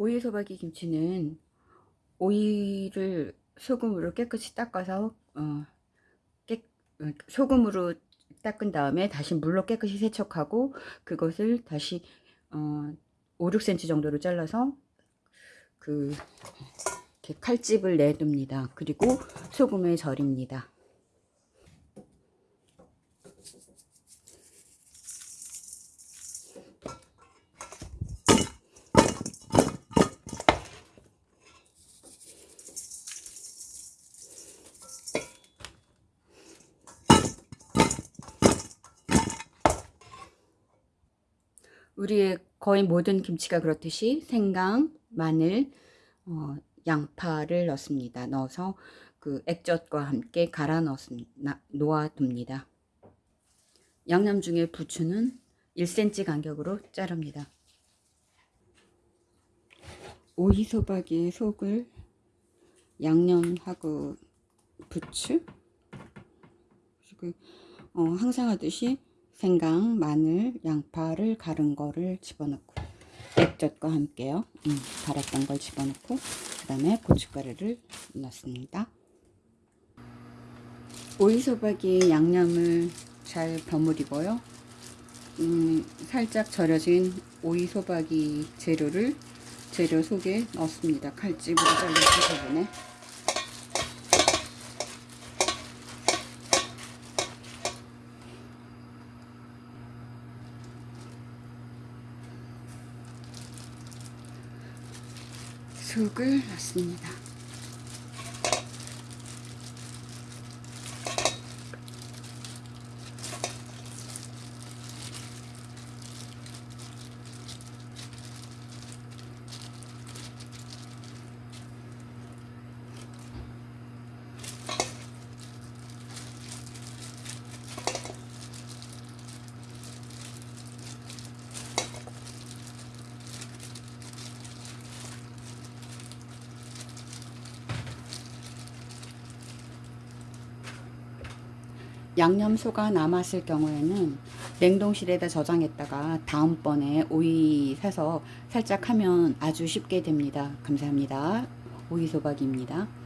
오이 소박이 김치는 오이를 소금으로 깨끗이 닦아서 어, 깨, 어, 소금으로 닦은 다음에 다시 물로 깨끗이 세척하고 그것을 다시 어, 5, 6cm 정도로 잘라서 그 칼집을 내둡니다. 그리고 소금에 절입니다. 우리의 거의 모든 김치가 그렇듯이 생강, 마늘, 어, 양파를 넣습니다. 넣어서 그 액젓과 함께 갈아 넣습니다. 놓아둡니다. 양념 중에 부추는 1cm 간격으로 자릅니다. 오이소박이의 속을 양념하고 부추 그리고 어, 항상 하듯이 생강, 마늘, 양파를 갈은 거를 집어넣고 액젓과 함께요. 음, 갈았던 걸 집어넣고 그 다음에 고춧가루를 넣습니다. 오이소박이 양념을 잘 버무리고요. 음, 살짝 절여진 오이소박이 재료를 재료 속에 넣습니다. 칼집으로 잘라진 부분에 속을 넣습니다. 양념소가 남았을 경우에는 냉동실에다 저장했다가 다음번에 오이 사서 살짝 하면 아주 쉽게 됩니다. 감사합니다. 오이소박입니다.